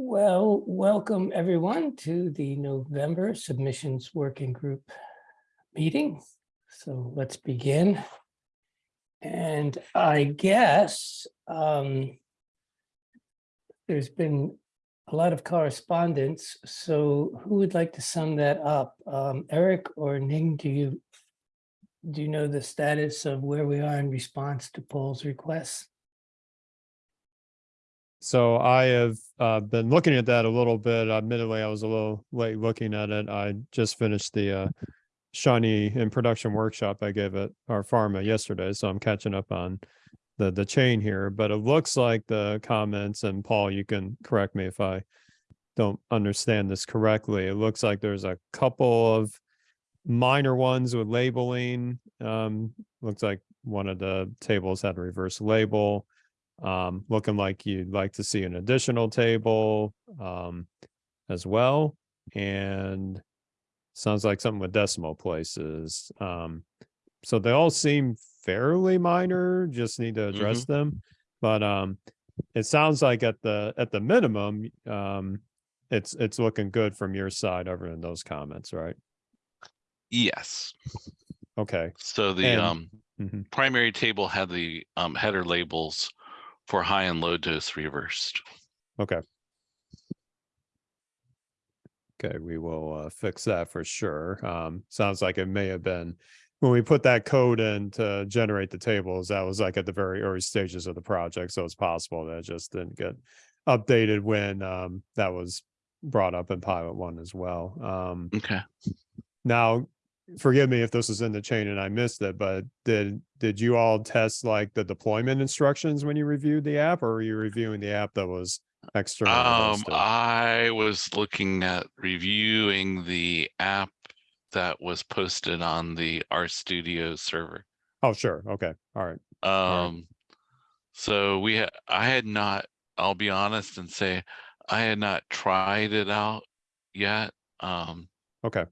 Well, welcome everyone to the November Submissions Working Group meeting. So let's begin. And I guess um, there's been a lot of correspondence. So who would like to sum that up? Um, Eric or Ning, do you do you know the status of where we are in response to Paul's requests? So I have uh, been looking at that a little bit. Admittedly, I was a little late looking at it. I just finished the uh, in production workshop I gave at R/Pharma yesterday, so I'm catching up on the the chain here. But it looks like the comments, and Paul, you can correct me if I don't understand this correctly. It looks like there's a couple of minor ones with labeling. Um, looks like one of the tables had a reverse label um, looking like you'd like to see an additional table um, as well. And sounds like something with decimal places. Um, so they all seem fairly minor, just need to address them. But um, it sounds like at the at the minimum, um, it's it's looking good from your side other than those comments, right? Yes, Okay. so the And- um Mhm. primary table had the um header labels for high and low dose reversed. Okay. Okay, we will uh, fix that for sure. Um, sounds like it may have been when we put that code in to generate the tables, that was like at the very early stages of the project. So it's possible that it just didn't get updated when um, that was brought up in pilot one as well. Um, Okay. now, forgive me if this is in the chain and I missed it, but did did you all test like the deployment instructions when you reviewed the app, or were you reviewing the app that was external? Um, hosted? I was looking at reviewing the app that was posted on the R Studio server. Oh, sure. Okay. All right. right. Um, so we, ha- I had not, I'll be honest and say, I had not tried it out yet. Um, Okay.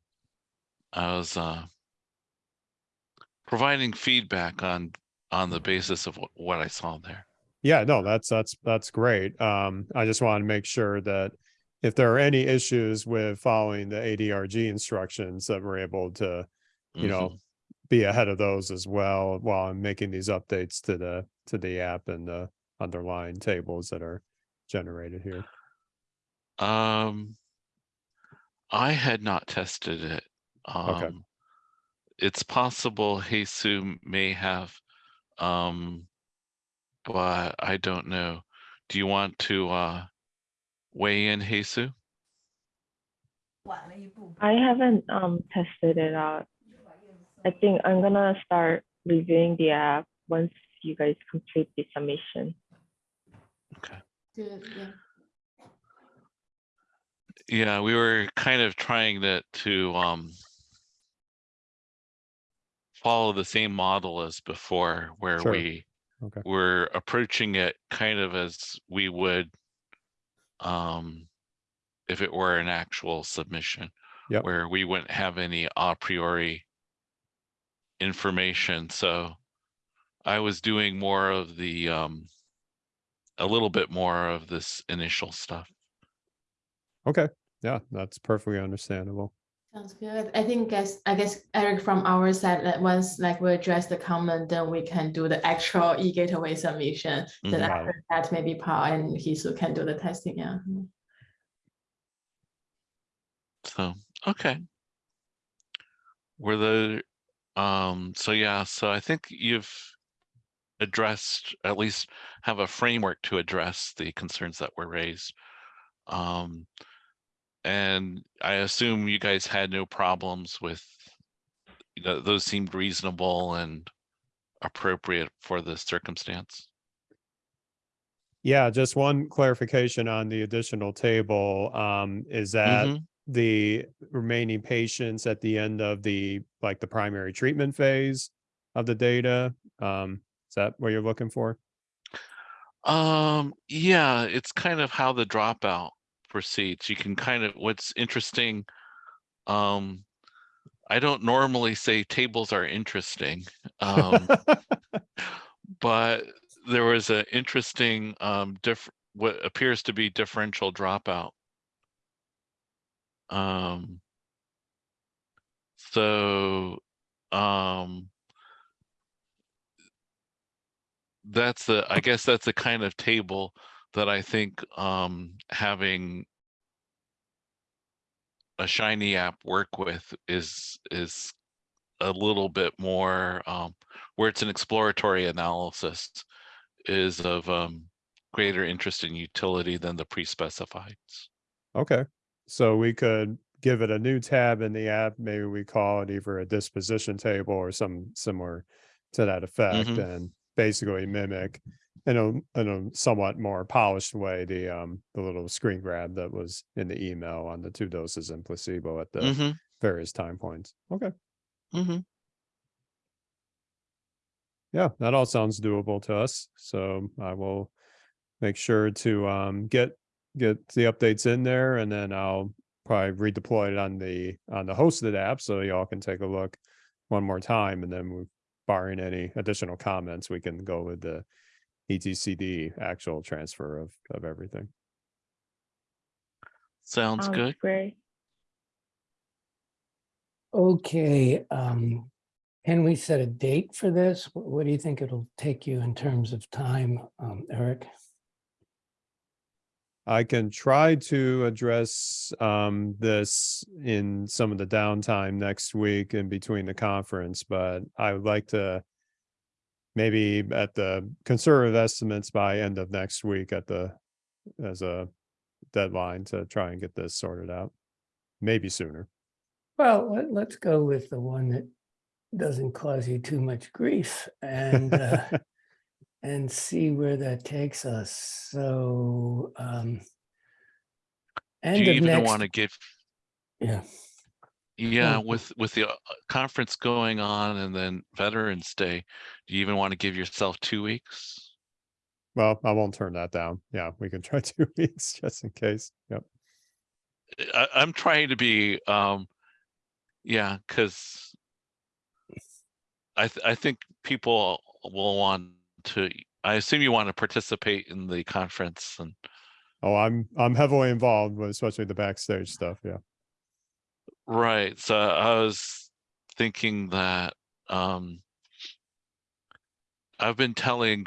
I was, uh, providing feedback on, on the basis of what, what I saw there. Yeah, no, that's that's that's great. Um, I just want to make sure that if there are any issues with following the ADRG instructions, that we're able to, you know, Mhm. be ahead of those as well while I'm making these updates to the to the app and the underlying tables that are generated here. Um, I had not tested it. Um, it's possible Hye Soo may have, um, but I don't know. Do you want to, uh, weigh in, Hye Soo? I haven't um tested it out. I think I'm gonna start reviewing the app once you guys complete the submission. Good, yeah. Yeah, we were kind of trying to, to, um, follow the same model as before, where Sure. we Okay. we're approaching it kind of as we would, um, if it were an actual submission. Yep. Where we wouldn't have any a priori information, so I was doing more of the, um, a little bit more of this initial stuff. Okay. Yeah, that's perfectly understandable. Sounds good. I think guess, I guess Eric from our side, that once like we address the comment, then we can do the actual e-gateway submission. Then Mhm. after that, maybe Paul and Hye Soo can do the testing, yeah. So, okay. Were the, um, so yeah, so I think you've addressed, at least have a framework to address the concerns that were raised. Um, and I assume you guys had no problems with, you know, those seemed reasonable and appropriate for the circumstance. Yeah, just one clarification on the additional table. Um, is that Mhm. the remaining patients at the end of the, like the primary treatment phase of the data? Um, is that what you're looking for? Um, yeah, it's kind of how the dropout proceeds. You can kind of, what's interesting, um, I don't normally say tables are interesting. Um, but there was an interesting, um, diff- what appears to be differential dropout. Um. So, um. That's the, I guess that's the kind of table that I think, um, having. A shiny app work with is, is a little bit more, um, where it's an exploratory analysis. Is of, um, greater interest and utility than the pre-specifieds. Okay, so we could give it a new tab in the app. Maybe we call it either a disposition table or some similar to that effect Mhm. and basically mimic in a, in a somewhat more polished way, the, um, the little screen grab that was in the email on the two doses and placebo at the Mm-hmm, various time points. Okay, mm-hmm. yeah, that all sounds doable to us. So I will make sure to, um, get, get the updates in there and then I'll probably redeploy it on the, on the hosted app so y'all can take a look one more time and then we- barring any additional comments, we can go with the eCTD actual transfer of, of everything. Sounds Sounds good. Great. Okay, um, can we set a date for this? Wh- What do you think it'll take you in terms of time, um, Eric? I can try to address um this in some of the downtime next week in between the conference, but I would like to maybe at the conservative estimates by end of next week at the as a deadline to try and get this sorted out. Maybe sooner. Well, let, let's go with the one that doesn't cause you too much grief and, uh, and see where that takes us. So, um, Do end you of even next, want to give, yeah, yeah, Well- with, with the uh, conference going on and then Veterans Day, do you even want to give yourself two weeks? Well, I won't turn that down. Yeah, we can try two weeks just in case. Yep. I, I'm trying to be, um, yeah, because I, th- I think people will want to, I assume you want to participate in the conference and, Oh, I'm I'm heavily involved with especially the backstage stuff. Yeah. Right, so I was thinking that, um, I've been telling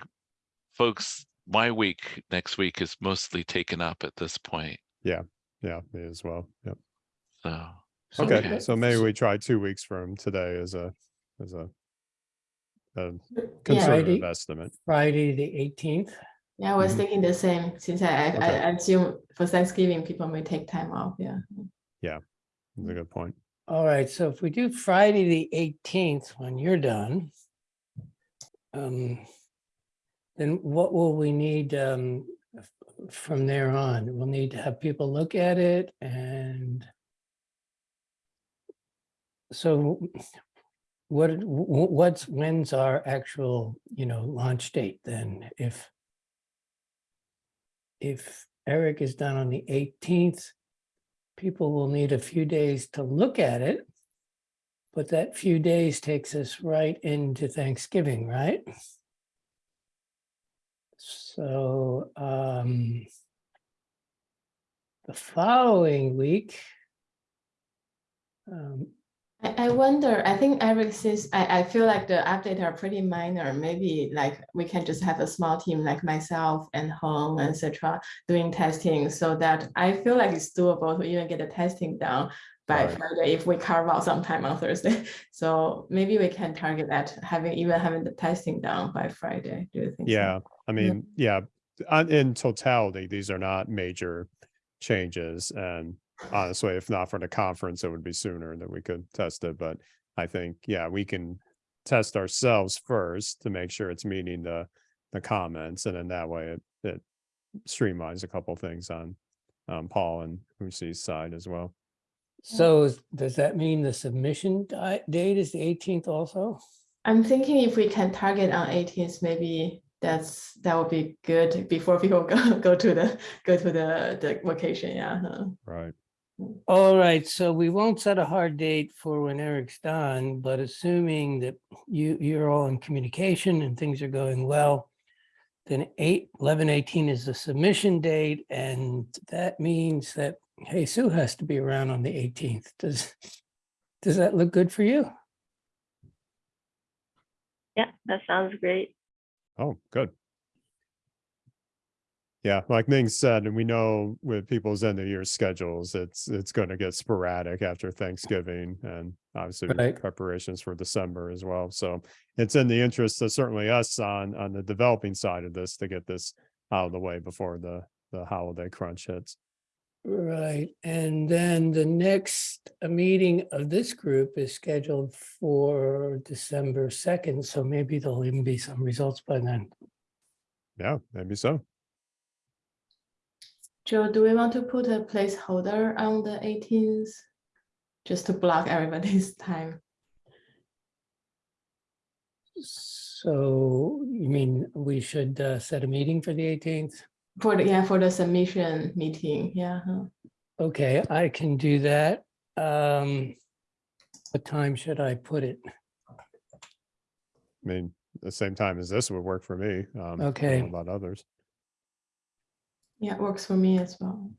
folks my week next week is mostly taken up at this point, Yeah, Yeah. me as well. Yep. so. So Okay, so maybe we try two weeks from today as a, as a. a Yeah, conservative Friday. estimate. Friday, the eighteenth. Yeah, I was Mhm. thinking the same, since I, I- Okay. I assume for Thanksgiving, people may take time off, Yeah. yeah. That's a good point. All right, so if we do Friday, the eighteenth, when you're done. Um. Then what will we need um from there on? We'll need to have people look at it and. So what, wh- wh- what's, when's our actual, you know, launch date then? If. If Eric is done on the eighteenth people will need a few days to look at it. But that few days takes us right into Thanksgiving, right? So, um, the following week, um, I, I wonder, I think Eric says, I, I feel like the updates are pretty minor, maybe like we can just have a small team like myself and Hong, etc. doing testing so that I feel like it's doable to even get the testing done by Right. Friday if we carve out some time on Thursday. So maybe we can target that, having, even having the testing done by Friday, do you think? so? Yeah, I mean, yeah, on- in totality, these are not major changes and honestly, if not for the conference, it would be sooner that we could test it, but I think, yeah, we can test ourselves first to make sure it's meeting the, the comments, and in that way, it, it streamlines a couple things on um, Paul and Lucy's side as well. so is- does that mean the submission di- date is the eighteenth also? I'm thinking if we can target on eighteenth, maybe that's, that would be good before people go, go to the, go to the, the vacation, yeah. uh. Right. All right, so we won't set a hard date for when Eric's done, but assuming that you, you're all in communication and things are going well, then eight, eleven eighteen is the submission date, and that means that, Hye Soo has to be around on the eighteenth. Does, does that look good for you? Yeah, that sounds great. Oh, good. Yeah, like Ning said, and we know with people's end of year schedules, it's, it's going to get sporadic after Thanksgiving and obviously Right. preparations for December as well. So it's in the interest of certainly us on, on the developing side of this to get this out of the way before the, the holiday crunch hits. Right, and then the next uh, meeting of this group is scheduled for December second, so maybe there'll even be some results by then. Yeah, maybe so. Joe, do we want to put a placeholder on the eighteenth? Just to block everybody's time. So you mean we should uh, set a meeting for the eighteenth? For the, yeah, for the submission meeting, yeah. Okay, I can do that. Um, what time should I put it? I mean, the same time as this would work for me. Um, I don't know Okay. About others. Yeah, it works for me as well.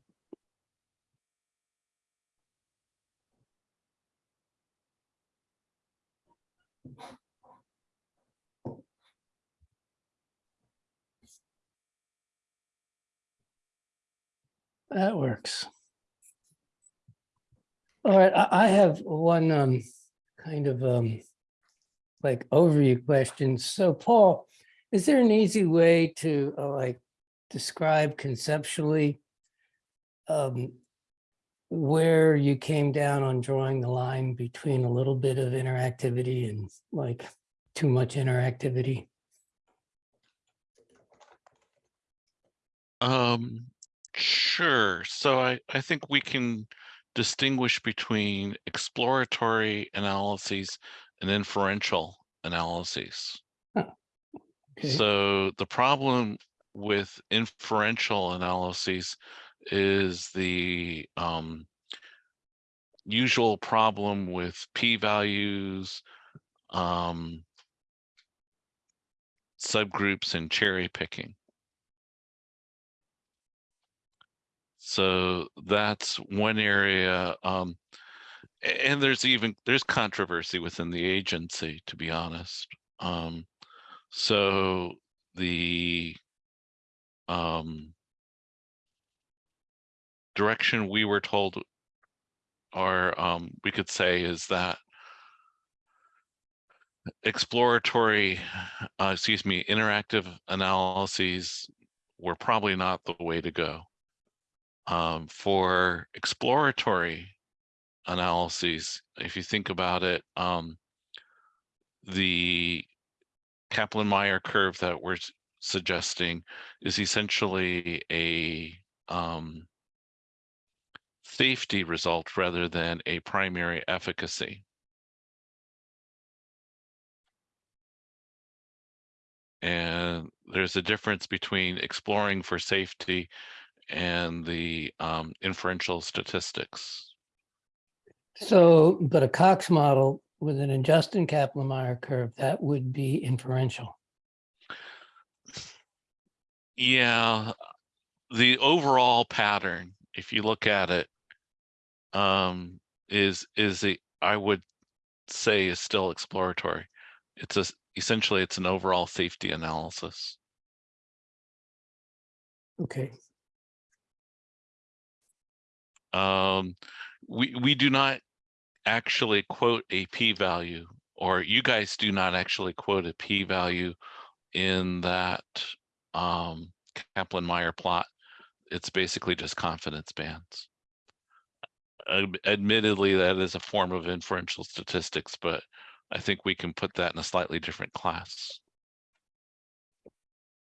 That works. All right, I, I have one, um, kind of, um, like overview question. So Paul, is there an easy way to, uh, like, describe conceptually um, where you came down on drawing the line between a little bit of interactivity and like too much interactivity? Um, sure. So I, I think we can distinguish between exploratory analyses and inferential analyses. Okay, So the problem with inferential analyses is the um, usual problem with p-values, um, subgroups, and cherry picking. So that's one area. Um, and there's even there's controversy within the agency, to be honest. Um, so the um, direction we were told, or um, we could say, is that exploratory, uh, excuse me, interactive analyses were probably not the way to go. Um, for exploratory analyses, if you think about it, um, the Kaplan-Meier curve that we're suggesting is essentially a um, safety result rather than a primary efficacy. And there's a difference between exploring for safety and the um, inferential statistics. so, but a Cox model with an adjusted Kaplan-Meier curve, that would be inferential. Yeah, the overall pattern, if you look at it, um, is is I would say is still exploratory. It's a essentially it's an overall safety analysis. Okay, Um, we we do not actually quote a p-value, or you guys do not actually quote a p-value in that um, Kaplan-Meier plot. It's basically just confidence bands. Ad- Admittedly, that is a form of inferential statistics, but I think we can put that in a slightly different class.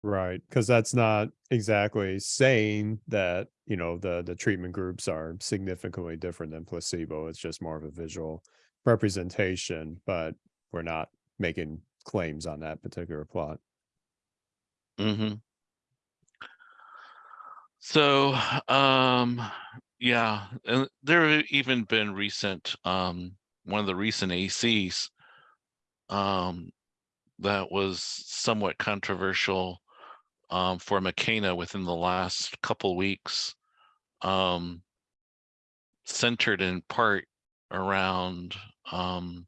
Right, because that's not exactly saying that, you know, the the treatment groups are significantly different than placebo. It's just more of a visual representation, but we're not making claims on that particular plot. Hmm So, um, yeah, and there have even been recent, um, one of the recent ACs, um, that was somewhat controversial, um, for Makena within the last couple weeks. Um, centered in part around, um,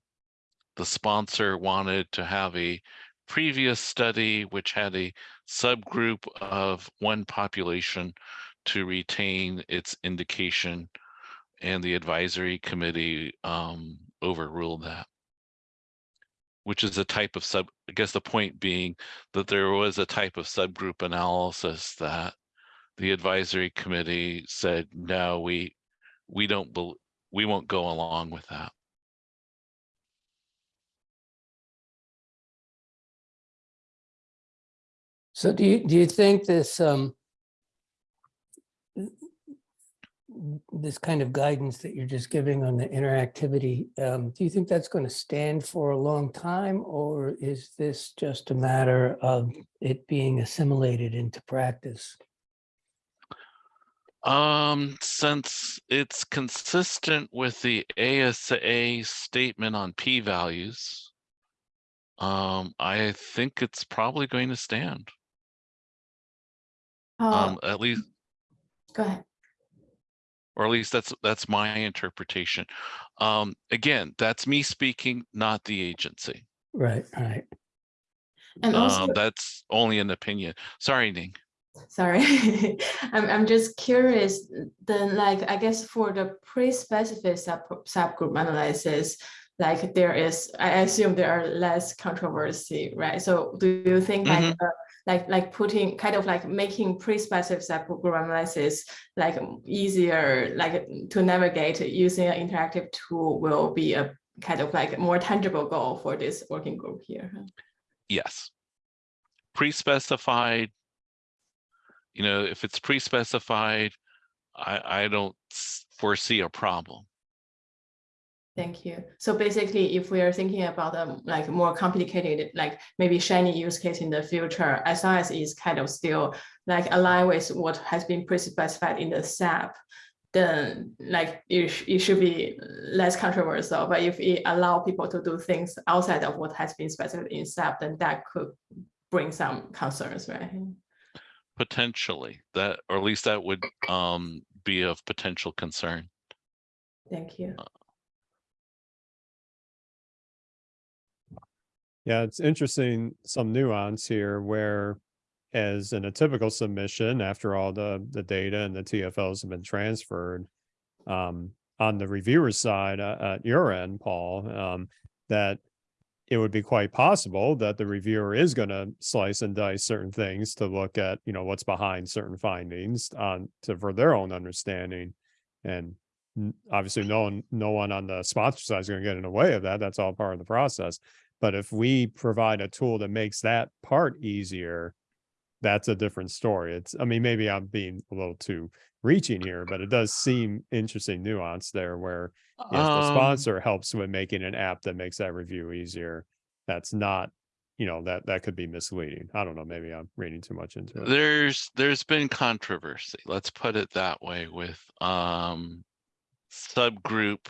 the sponsor wanted to have a previous study which had a subgroup of one population to retain its indication. And the advisory committee um, overruled that. Which is a type of sub, I guess the point being that there was a type of subgroup analysis that the advisory committee said, no, we, we don't, we won't go along with that. So do you, do you think this, um, this kind of guidance that you're just giving on the interactivity, um, do you think that's going to stand for a long time? Or is this just a matter of it being assimilated into practice? Um, since it's consistent with the ASA statement on p-values, um, I think it's probably going to stand. Oh, Um, at least, go ahead. or at least that's, that's my interpretation. Um, again, that's me speaking, not the agency. Right, right. And also, Um, that's only an opinion. Sorry, Ning. sorry, I'm, I'm just curious, then like, I guess for the pre-specified sub, subgroup analysis, like there is, I assume there are less controversy, right? So do you think like, uh, like, like putting, kind of like making pre-specified analysis like um, easier, like to navigate using an interactive tool will be a kind of like more tangible goal for this working group here? Yes. Pre-specified. You know, if it's pre-specified, I, I don't foresee a problem. Thank you. So basically, if we are thinking about um like more complicated, like maybe shiny use case in the future, as long as it's kind of still like aligned with what has been pre-specified in the SAP, then like it, sh- it should be less controversial. But if it allow people to do things outside of what has been specified in SAP, then that could bring some concerns, right? Potentially that, or at least that would um be of potential concern. Thank you. Yeah, it's interesting, some nuance here where as in a typical submission, after all the, the data and the TFLs have been transferred, um, on the reviewer's side, uh, at your end, Paul, um, that it would be quite possible that the reviewer is going to slice and dice certain things to look at, you know, what's behind certain findings on to for their own understanding. And obviously no one, no one on the sponsor side is going to get in the way of that. That's all part of the process. But if we provide a tool that makes that part easier, that's a different story. It's, I mean, maybe I'm being a little too reaching here, but it does seem interesting nuance there where if the Um, sponsor helps with making an app that makes that review easier, that's not, you know, that, that could be misleading. I don't know, maybe I'm reading too much into it. There's, there's been controversy, let's put it that way with, um, subgroup.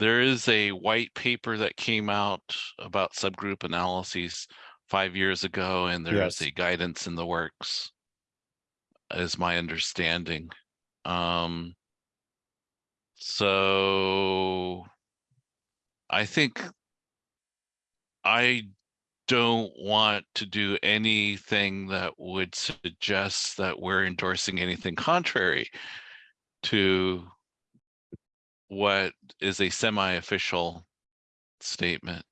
There is a white paper that came out about subgroup analyses five years ago, and there's Yes. a guidance in the works. Is my understanding. Um. So. I think. I don't want to do anything that would suggest that we're endorsing anything contrary to what is a semi-official statement.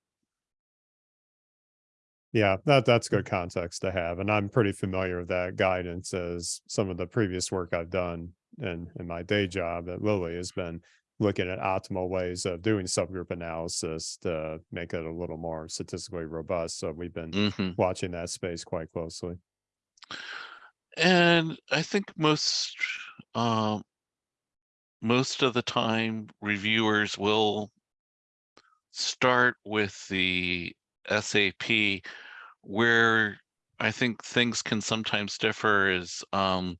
Yeah, that, that's good context to have. And I'm pretty familiar with that guidance as some of the previous work I've done in, in my day job at Lilly has been looking at optimal ways of doing subgroup analysis to make it a little more statistically robust. So we've been Mhm. watching that space quite closely. And I think most, um, most of the time reviewers will start with the SAP where I think things can sometimes differ is, um,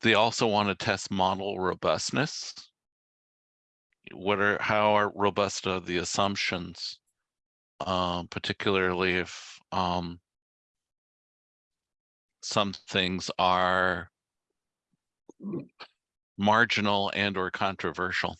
they also want to test model robustness. What are, how are robust are the assumptions? Um, particularly if, um, some things are marginal and or controversial.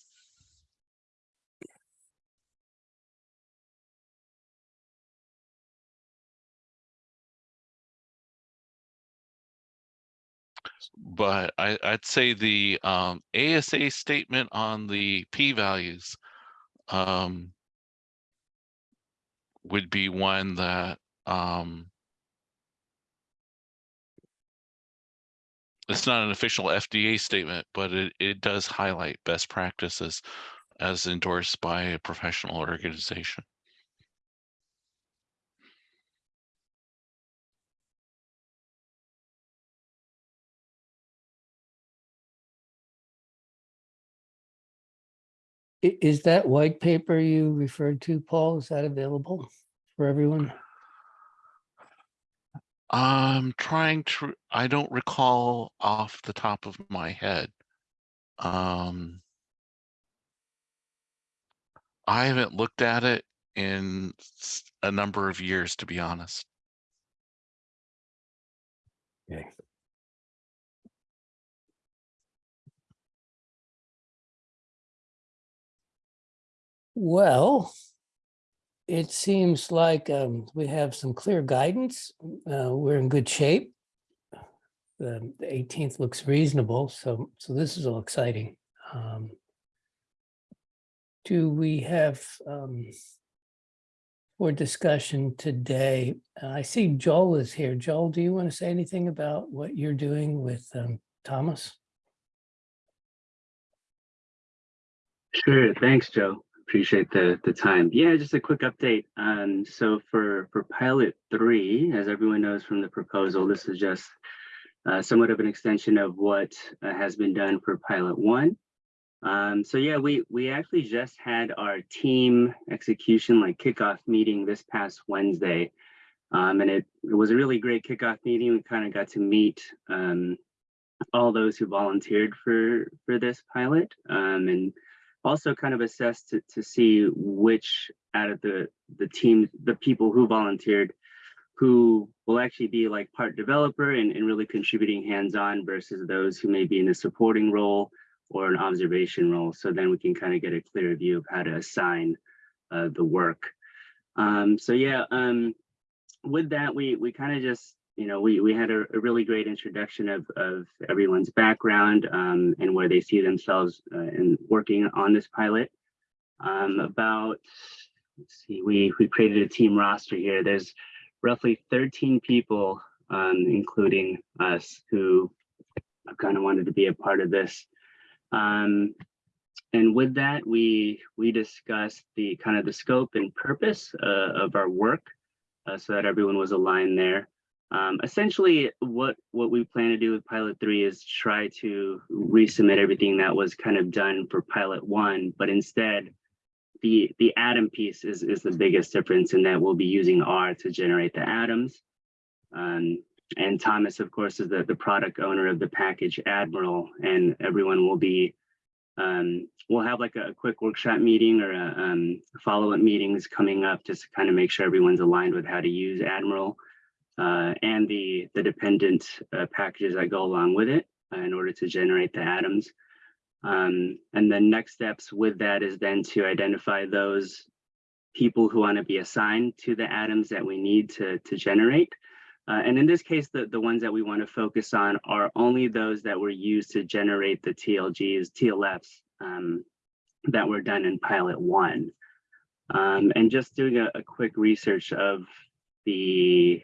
But I, I'd say the um, ASA statement on the p-values um, would be one that um, it's not an official FDA statement, but it, it does highlight best practices as endorsed by a professional organization. Is that white paper you referred to, Paul? Is that available for everyone? I'm trying to, I don't recall off the top of my head. Um, I haven't looked at it in a number of years, to be honest. Okay. Well, it seems like um, we have some clear guidance. Uh, We're in good shape. The the 18th looks reasonable, so, so this is all exciting. Um, Do we have um, for discussion today? I see Joel is here. Joel, do you want to say anything about what you're doing with um, Thomas? Sure. Thanks, Joe. Appreciate the the time. Yeah, just a quick update. Um, so for for pilot three, as everyone knows from the proposal, this is just uh, somewhat of an extension of what uh, has been done for pilot one. Um, so yeah, we we actually just had our team execution like kickoff meeting this past Wednesday. Um, and it, it was a really great kickoff meeting. We kind of got to meet um, all those who volunteered for for this pilot um, and also kind of assess to, to see which out of the the team the people who volunteered who will actually be like part developer and, and really contributing hands-on versus those who may be in a supporting role or an observation role. So then we can kind of get a clear view of how to assign uh, the work. Um, so yeah um, with that we we kind of just you know, we, we had a, a really great introduction of, of everyone's background um, and where they see themselves uh, in working on this pilot. Um, about, let's see, we, we created a team roster here. There's roughly 13 people, um, including us, who kind of wanted to be a part of this. Um, and with that, we we discussed the kind of the scope and purpose uh, of our work uh, so that everyone was aligned there. Um, essentially, what what we plan to do with pilot three is try to resubmit everything that was kind of done for pilot one, but instead, the the ADaM piece is is the biggest difference in that we'll be using R to generate the ADaMs. Um, and Thomas, of course, is the, the product owner of the package Admiral, and everyone will be um, we'll have like a, a quick workshop meeting or a um, follow-up meetings coming up just to kind of make sure everyone's aligned with how to use Admiral uh, and the, the dependent uh, packages that go along with it uh, in order to generate the ADaMs. Um, and the next steps with that is then to identify those people who want to be assigned to the ADaMs that we need to, to generate. Uh, and in this case, the, the ones that we want to focus on are only those that were used to generate the TLGs, TLFs um, that were done in pilot one. Um, and just doing a, a quick research of the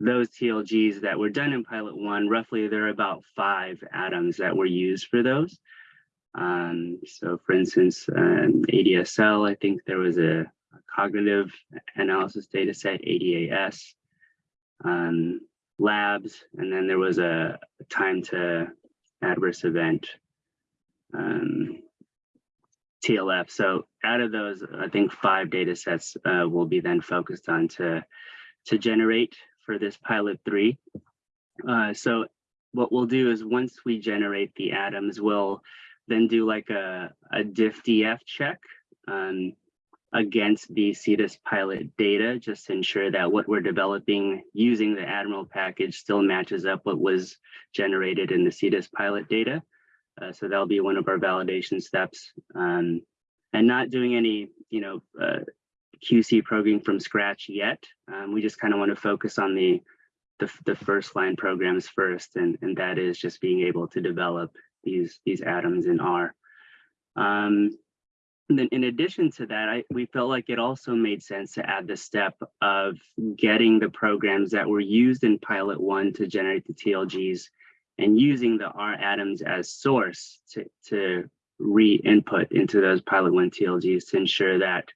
those TLGs that were done in pilot one, roughly there are about five ADaMs that were used for those. Um, so for instance, um, ADSL, I think there was a, a cognitive analysis data set, ADAS, um, labs, and then there was a, time to adverse event, um, TLF. So out of those, I think five data sets uh, will be then focused on to, to generate for this pilot three. Uh, so what we'll do is once we generate the ADaMs, we'll then do like a, a diff DF check. Um, against the CDISC pilot data, just to ensure that what we're developing using the Admiral package still matches up what was generated in the CDISC pilot data. Uh, so that'll be one of our validation steps. Um, and not doing any, you know, uh, QC programming from scratch yet. Um, we just kind of want to focus on the, the the first line programs first, and and that is just being able to develop these these ADaMs in R. Um, and then in addition to that, I, we felt like it also made sense to add the step of getting the programs that were used in pilot one to generate the TLGs and using the R ADaMs as source to, to re-input into those pilot one TLGs to ensure that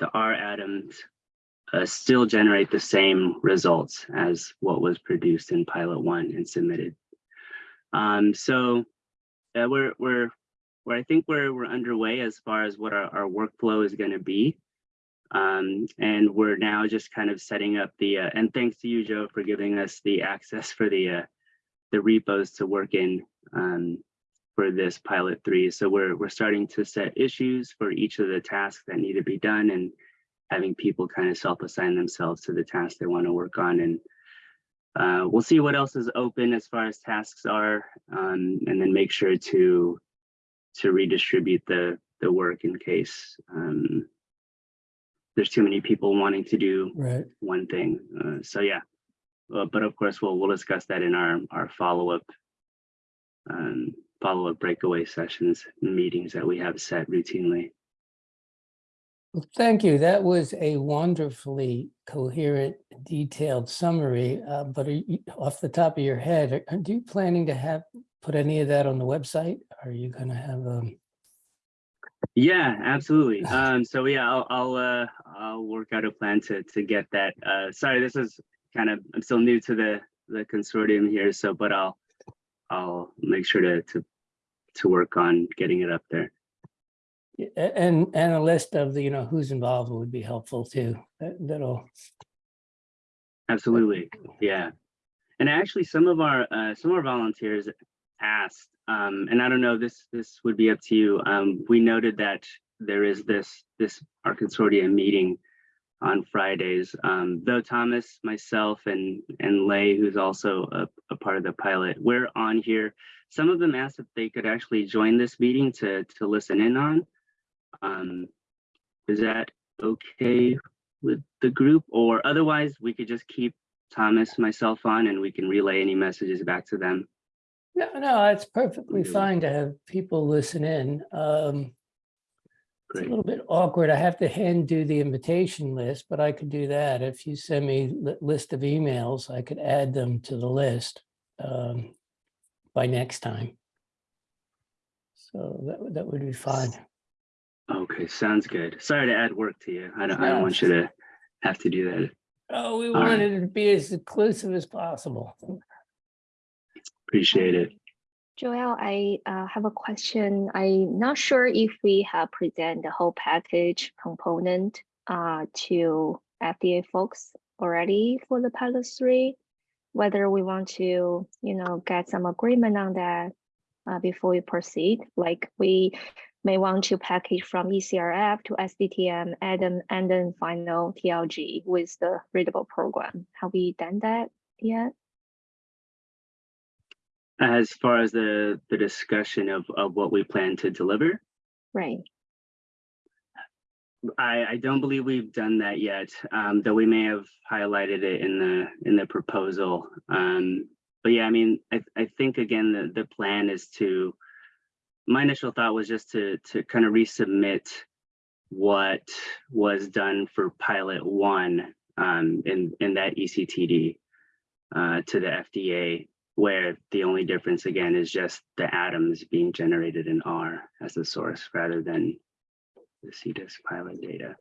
the R ADaMs uh, still generate the same results as what was produced in pilot one and submitted. Um, so uh, we're, we're where I think we're we're underway as far as what our, our workflow is going to be. Um, and we're now just kind of setting up the uh, and thanks to you, Joe, for giving us the access for the uh, the repos to work in um, for this pilot three. So we're we're starting to set issues for each of the tasks that need to be done and having people kind of self-assign themselves to the tasks they want to work on and uh, we'll see what else is open as far as tasks are um, and then make sure to to redistribute the the work in case um, there's too many people wanting to do Right. one thing. Uh, so yeah, Uh, but of course we'll we'll discuss that in our our follow up um, follow up breakaway sessions and meetings that we have set routinely. Well, thank you. That was a wonderfully coherent, detailed summary. Uh, but are you, off the top of your head, are, are you planning to have put any of that on the website? Are you going to have um? Yeah, absolutely. Um, so yeah, I'll I'll uh, I'll work out a plan to to get that. Uh, sorry, this is kind of I'm still new to the the consortium here, so but I'll I'll make sure to to to work on getting it up there. And and a list of the you know who's involved would be helpful too. That, that'll Absolutely, yeah. And actually, some of our uh, some of our volunteers asked, um, and I don't know, this this would be up to you. Um, we noted that there is this this R Consortium meeting on Fridays. Um, though Thomas, myself, and and Lay, who's also a, a part of the pilot, we're on here. Some of them asked if they could actually join this meeting to to listen in on. Um, is that okay with the group or otherwise we could just keep Thomas, myself on and we can relay any messages back to them. no no. It's perfectly fine to have people listen in. Um, It's a little bit awkward. I have to hand do the invitation list, but I could do that. If you send me li- list of emails, I could add them to the list um, by next time. So that, would- that would be fine. Okay, sounds good. Sorry to add work to you. I don't, I don't want you to have to do that. Oh, we All right. wanted it to be as inclusive as possible. Appreciate it. Joel, I uh, have a question. I'm not sure if we have present the whole package component uh, to FDA folks already for the pilot three. Whether we want to, you know, get some agreement on that uh, before we proceed. Like we may want to package from ECRF to SDTM then and then final TLG with the readable program. Have we done that yet? As far as the, the discussion of, of what we plan to deliver, Right. I, I don't believe we've done that yet, um, though we may have highlighted it in the, in the proposal. Um, but yeah, I mean, I, I think again, the, the plan is to, my initial thought was just to, to kind of resubmit what was done for pilot one, um, in, in that ECTD, uh, to the FDA, where the only difference again is just the ADaMs being generated in R as the source rather than the CDISC pilot data.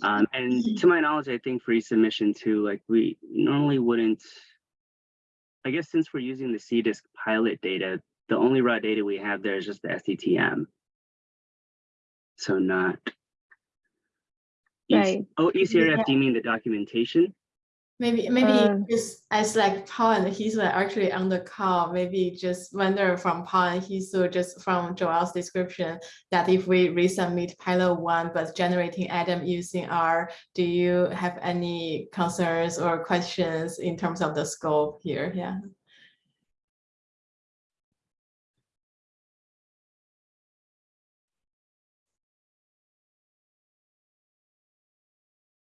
Um, and to my knowledge, I think for e-submission too, like we normally wouldn't, I guess since we're using the CDISC pilot data, the only raw data we have there is just the SDTM. So not. Right. Oh, ECRF, do you mean the documentation? Maybe, maybe Um, just as like Paul and Hye Soo are actually on the call, maybe just wonder from Paul and Hye Soo, just from Joel's description, that if we resubmit pilot one, but generating ADaM using R, do you have any concerns or questions in terms of the scope here? Yeah.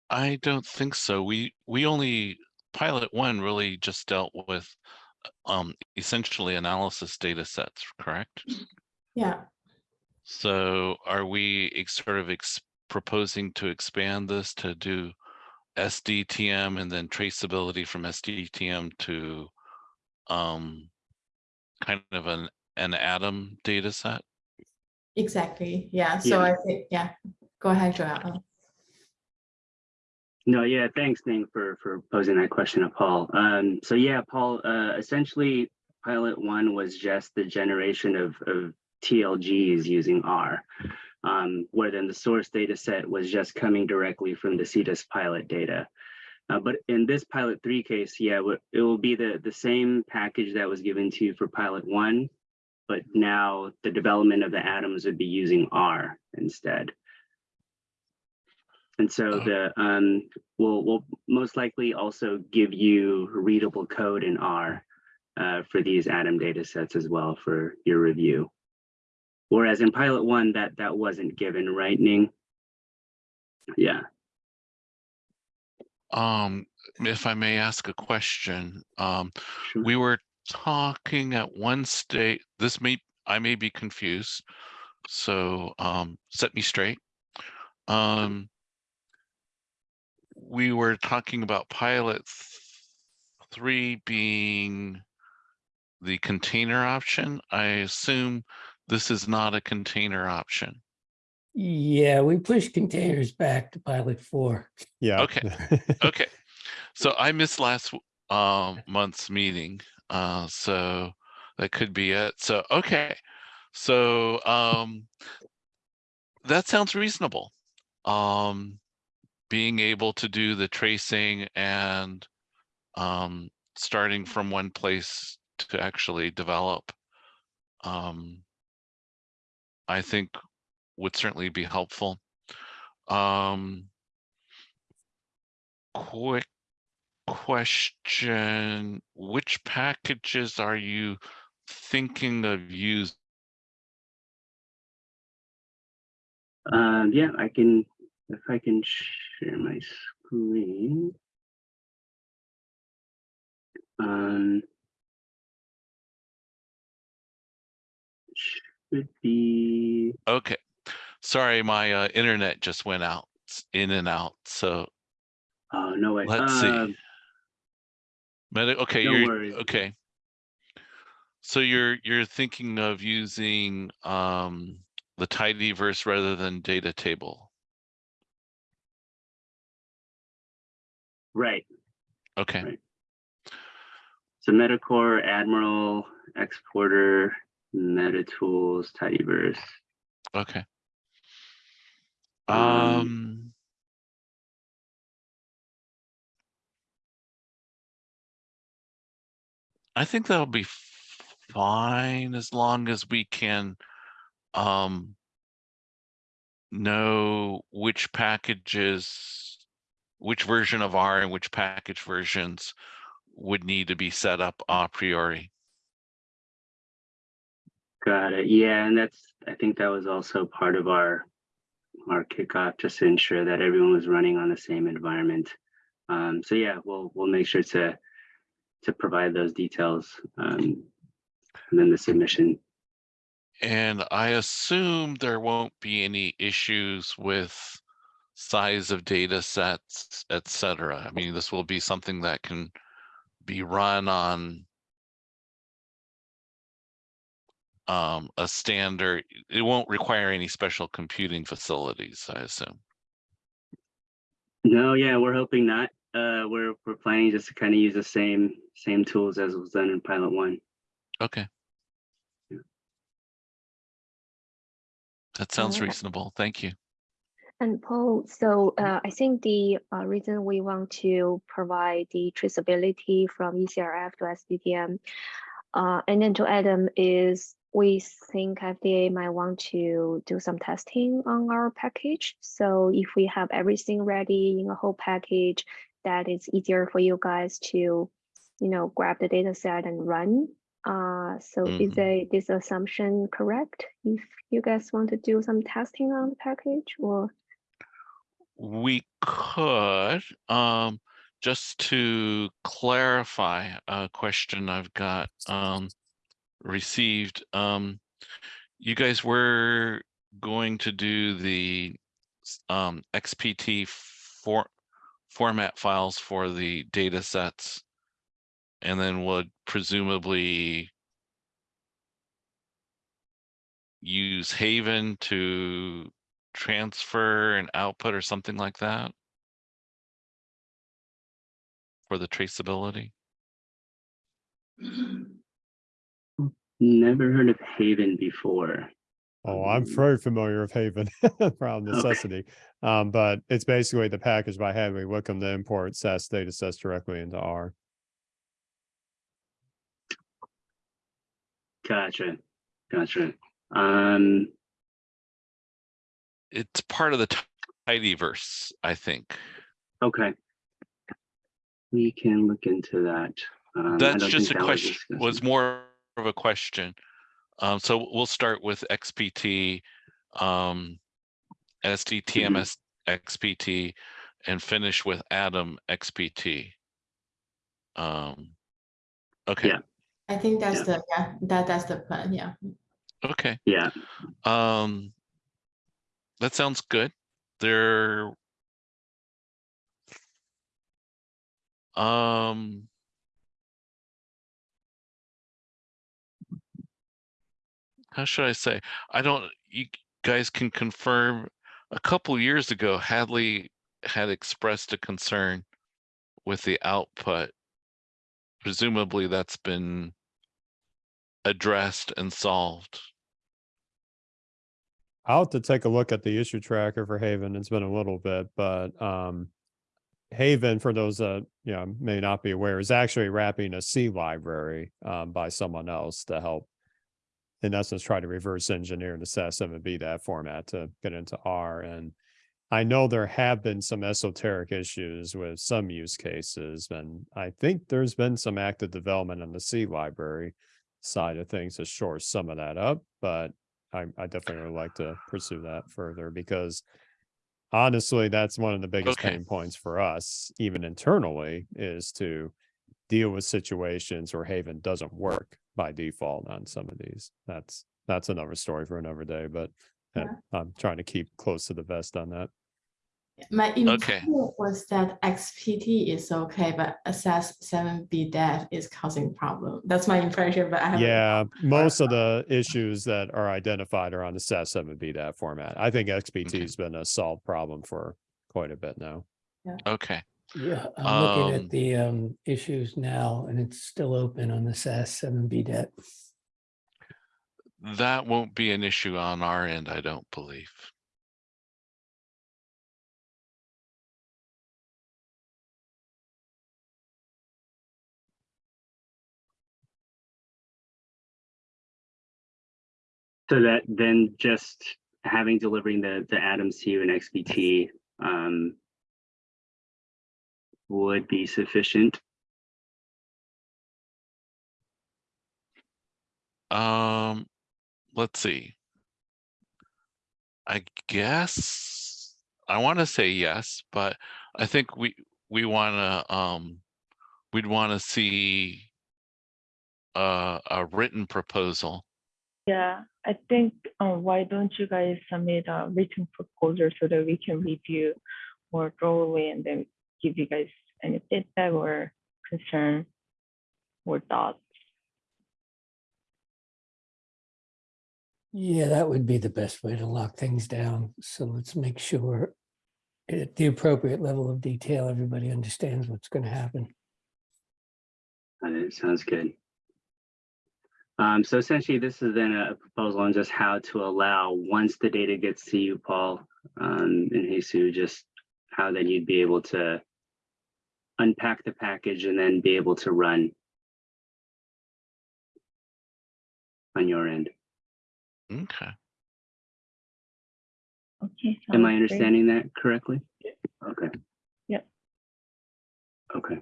I don't think so. We, we only, pilot one really just dealt with um, essentially analysis data sets, correct? Yeah. So are we ex- sort of ex- proposing to expand this to do SDTM and then traceability from SDTM to um, kind of an, an ADaM data set? Exactly. Yeah. So Yeah. I think, yeah, go ahead, Joel. No, yeah, thanks, Ning, for for posing that question to Paul. Um, so yeah, Paul, uh, essentially, pilot one was just the generation of of TLGs using R, um, where then the source data set was just coming directly from the CDISC pilot data. Uh, but in this pilot three case, yeah, it will be the the same package that was given to you for pilot one, but now the development of the ADaMs would be using R instead. And so Oh. the, um, we'll, we'll most likely also give you readable code in R uh, for these ADaM data sets as well for your review. Whereas in pilot one, that, that wasn't given, right, Ning? Yeah, Um, if I may ask a question, um, sure. we were talking at one state, this may, I may be confused. So, um, set me straight. Um, we were talking about pilot th- three being the container option. I assume this is not a container option. Yeah, we pushed containers back to pilot four. Yeah. Okay. Okay, so I missed last w- um month's meeting, uh, so that could be it. So, okay, so um, that sounds reasonable. Um, being able to do the tracing and um, starting from one place to actually develop, um, I think would certainly be helpful. Um, quick question, which packages are you thinking of using? Um, yeah, I can, if I can share my screen. Um. Should be, Okay, sorry, my uh, internet just went out, in and out, so oh, no way. let's Uh, see. Medi- okay, no you're, worries. okay. So you're, you're thinking of using um, the tidyverse rather than data table? Right, Okay, Right. so Metacore, Admiral, xportr, MetaTools, Tidyverse. okay. Um, Um. I think that'll be fine as long as we can, um. Know which packages, which version of R and which package versions would need to be set up a priori. Got it. Yeah, and that's, I think that was also part of our, our kickoff, just to ensure that everyone was running on the same environment. Um, so yeah, we'll, we'll make sure to, to provide those details, um, and then the submission. And I assume there won't be any issues with size of data sets, et cetera. I mean, this will be something that can be run on um, a standard, it won't require any special computing facilities, I assume. No, yeah, we're hoping not. Uh, we're, we're planning just to kind of use the same, same tools as was done in pilot one. Okay. Yeah. That sounds reasonable. Thank you. And Paul, so uh, I think the uh, reason we want to provide the traceability from ECRF to SDTM uh, and then to ADaM is we think FDA might want to do some testing on our package. So if we have everything ready in a whole package, that it's easier for you guys to, you know, grab the data set and run. Uh, so is Mhm. they, this assumption correct? If you guys want to do some testing on the package or? We could, um, just to clarify a question I've got, um, received, um, you guys were going to do the, um, XPT for, format files for the data sets and then would presumably use Haven to transfer and output or something like that? For the traceability? Never heard of Haven before. Oh, I'm Um, very familiar with Haven from necessity. Um, but it's basically the package by Hadley Wickham to import SAS data sets directly into R. Gotcha, gotcha. Um, It's part of the tidyverse, I think. okay. We can look into that. Um, That's just a that question, discussed. was more of a question. Um, so we'll start with XPT, um, SDTMS XPT and finish with ADaM XPT. Um, okay, Yeah. I think that's Yeah. the, yeah, that, that's the plan, yeah. okay. Yeah, Um, that sounds good. There. Um. How should I say? I don't, you guys can confirm, a couple years ago, Hadley had expressed a concern with the output. Presumably that's been addressed and solved. I'll have to take a look at the issue tracker for Haven. It's been a little bit, but um, Haven, for those that you know may not be aware, is actually wrapping a C library um, by someone else to help, in essence, try to reverse engineer the SAS7BDAT format to get into R. And I know there have been some esoteric issues with some use cases, and I think there's been some active development on the C library side of things to shore some of that up, but I, I definitely would like to pursue that further because honestly, that's one of the biggest Okay. pain points for us, even internally, is to deal with situations where Haven doesn't work by default on some of these. That's, that's another story for another day, but uh, I'm trying to keep close to the vest on that. My Okay. impression was that XPT is okay, but SAS seven B that is causing problem. That's my impression, but I haven't. Yeah, most of the issues that are identified are on the SAS seven B that format. I think XPT Okay. has been a solved problem for quite a bit now. Okay, Yeah, I'm looking Um, at the um, issues now and it's still open on the SAS seven B debt. that won't be an issue on our end, I don't believe. So that then just having delivering the, the ADaMs to you in XPT, um, would be sufficient. Um, let's see. I guess I want to say yes, but I think we we want to um we'd want to see uh, a written proposal. Yeah, I think, um, why don't you guys submit a written proposal so that we can review more thoroughly and then give you guys any feedback or concern or thoughts? Yeah, that would be the best way to lock things down. So let's make sure at the appropriate level of detail, everybody understands what's going to happen. It sounds good. Um, so essentially, this is then a proposal on just how to allow, once the data gets to you, Paul, um, and Jesus, just how then you'd be able to unpack the package and then be able to run on your end. Okay. Okay. Am I sounds great. understanding that correctly? Okay. Yep. Okay.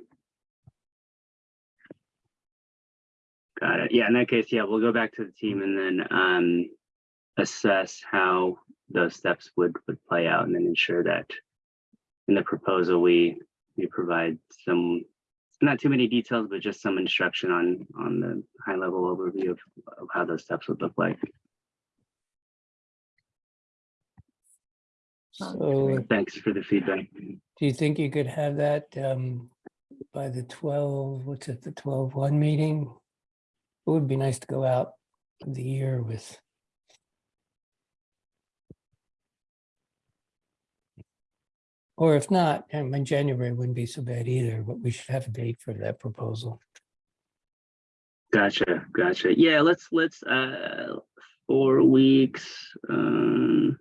Got it. Yeah, in that case, yeah, we'll go back to the team and then um assess how those steps would would play out and then ensure that in the proposal, we we provide some not too many details, but just some instruction on on the high level overview of, of how those steps would look like. So. Thanks for the feedback. do you think you could have that um, by the twelve, what's it, the twelve one meeting? It would be nice to go out the year with. Or if not, I mean, January wouldn't be so bad either, but we should have a date for that proposal. Gotcha, gotcha. Yeah, let's let's uh four weeks. Um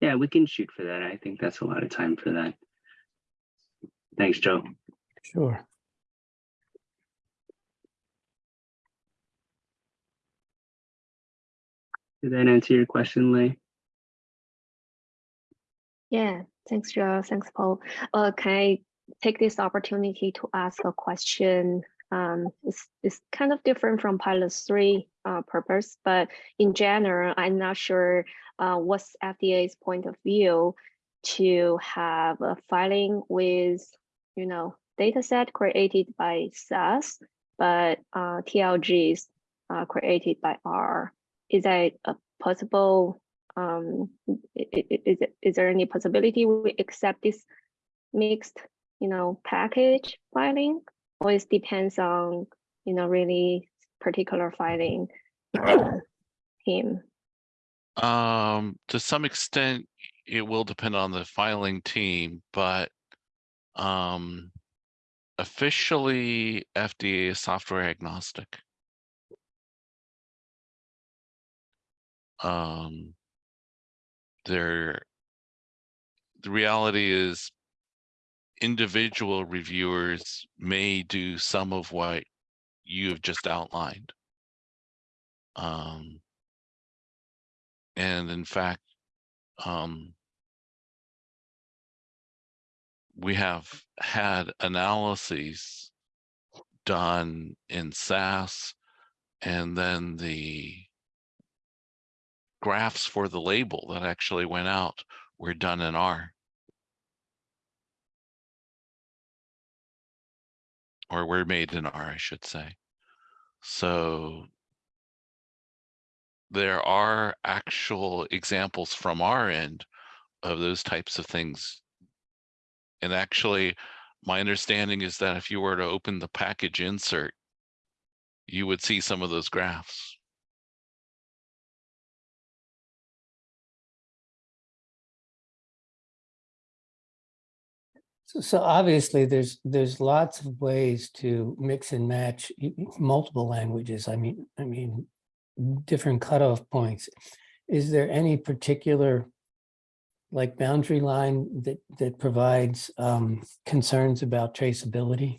yeah, we can shoot for that. I think that's a lot of time for that. Thanks, Joe. Sure. Did that answer your question, Lay? Yeah, thanks, Joe. Thanks, Paul. Uh, can I take this opportunity to ask a question? Um, it's, it's kind of different from pilot three uh, purpose, but in general, I'm not sure uh, what's FDA's point of view to have a filing with, you know, data set created by SAS, but uh, TLGs uh, created by R. Is that a possible um, is, it- is there any possibility we accept this mixed, you know, package filing? Or it depends on, you know, really particular filing uh, team? Um, to some extent, it will depend on the filing team, but um, officially FDA is software agnostic. Um, there, the reality is individual reviewers may do some of what you have just outlined. Um, and in fact, um, we have had analyses done in SAS and then the graphs for the label that actually went out were done in R. Or were made in R, I should say. So there are actual examples from our end of those types of things. And actually, my understanding is that if you were to open the package insert, you would see some of those graphs. So, obviously, there's, there's lots of ways to mix and match multiple languages. I mean, I mean, different cutoff points. Is there any particular like boundary line that, that provides um, concerns about traceability?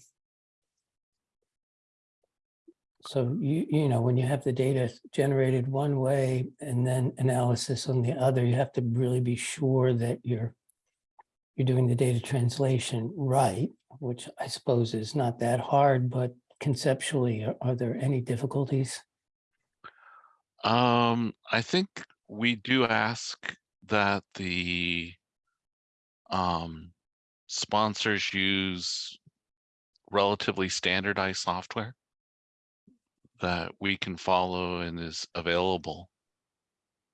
So you, you know, when you have the data generated one way and then analysis on the other, you have to really be sure that you're you're doing the data translation right, which I suppose is not that hard, but conceptually, are- are there any difficulties? Um, I think we do ask that the um, sponsors use relatively standardized software that we can follow and is available.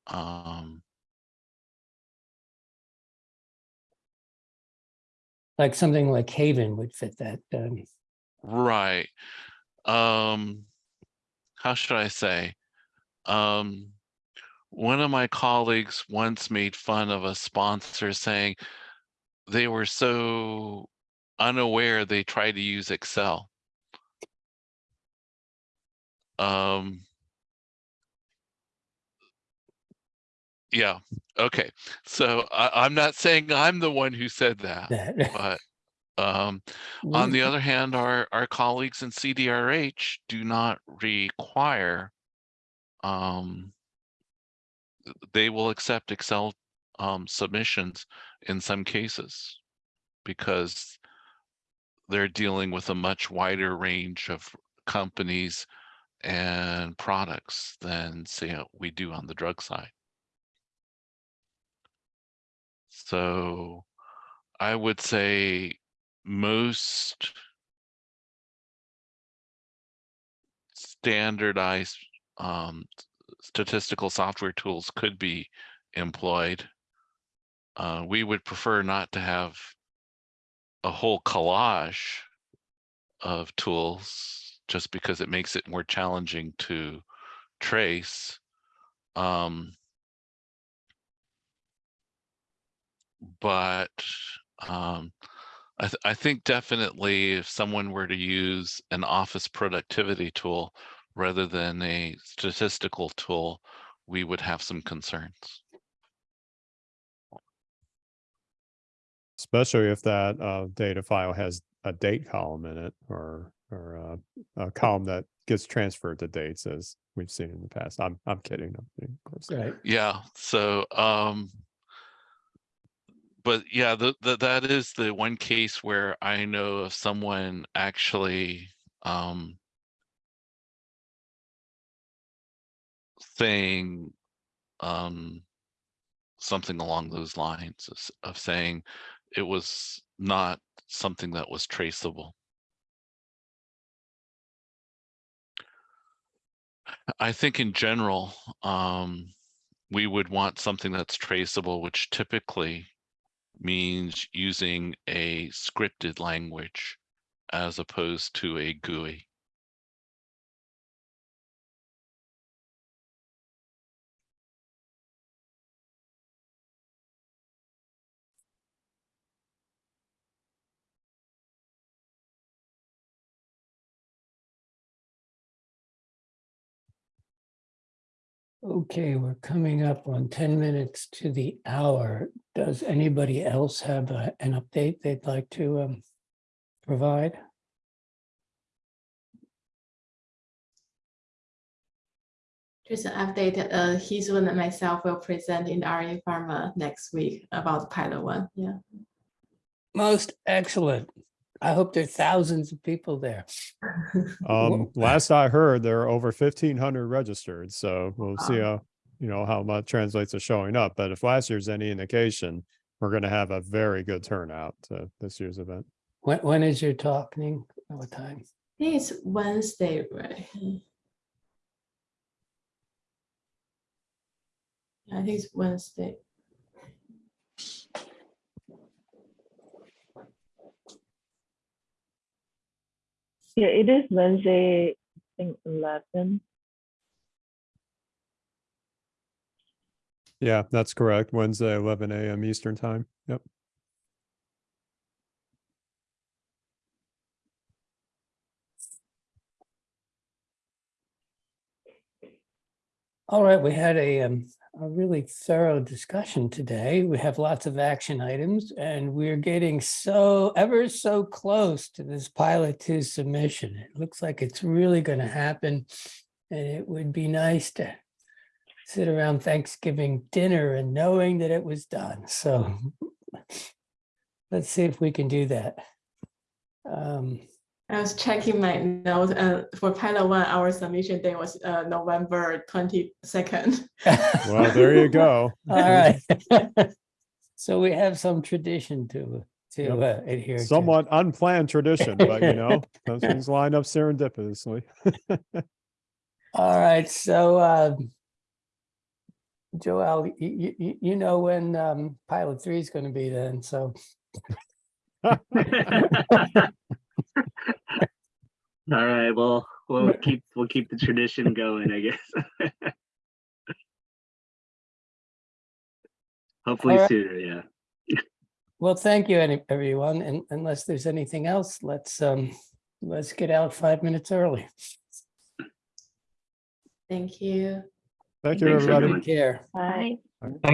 Um, Like something like Haven would fit that. um, right. Um, how should I say? Um, one of my colleagues once made fun of a sponsor saying they were so unaware they tried to use Excel. Um, Yeah, okay. So I, I'm not saying I'm the one who said that, but um, on the other hand, our, our colleagues in CDRH do not require um, they will accept Excel um, submissions in some cases because they're dealing with a much wider range of companies and products than say we do on the drug side. So I would say most standardized um, statistical software tools could be employed. Uh, we would prefer not to have a whole collage of tools just because it makes it more challenging to trace. Um, but um, I, th- I think definitely if someone were to use an office productivity tool rather than a statistical tool, we would have some concerns. Especially if that uh, data file has a date column in it or, or uh, a column that gets transferred to dates as we've seen in the past. I'm, I'm kidding. I'm kidding, of course. Right. Yeah, so um but yeah, the, the that is the one case where I know of someone actually um saying um something along those lines of, of saying it was not something that was traceable. I think in general, um, we would want something that's traceable, which typically means using a scripted language as opposed to a GUI. Okay, we're coming up on ten minutes to the hour. Does anybody else have a- an update they'd like to um, provide? Just an update, uh, Hye Soo and myself will present in RA Pharma next week about pilot one, yeah. Most excellent. I hope there are thousands of people there. Um, last I heard, there are over fifteen hundred registered, so we'll see how, you know, how that translates to showing up. But if last year's any indication, we're gonna have a very good turnout to this year's event. When, when is your talking? What time? I think it's Wednesday, right? I think it's Wednesday. Yeah, it is Wednesday, I think eleven. Yeah, that's correct. Wednesday, eleven AM Eastern time. Yep. All right, we had a, um, a really thorough discussion today. We have lots of action items and we're getting so ever so close to this pilot two submission. It looks like it's really going to happen. And it would be nice to sit around Thanksgiving dinner and knowing that it was done. So let's see if we can do that. Um, I was checking my notes, uh, for pilot one, our submission day was, uh, November twenty-second. Well, there you go. All right. So we have some tradition to, to Yep. uh, adhere to. Somewhat unplanned tradition, but you know, those things line up serendipitously. All right, so uh, Joel, you, you, you know when um, pilot three is going to be then, so. All right, well, we'll keep, we'll keep the tradition going, I guess. Hopefully Alright. sooner, yeah. Well, thank you, any- everyone, and unless there's anything else, let's, um, let's get out five minutes early. Thank you. Thank you, Thanks, everybody. Take care. Bye. Bye.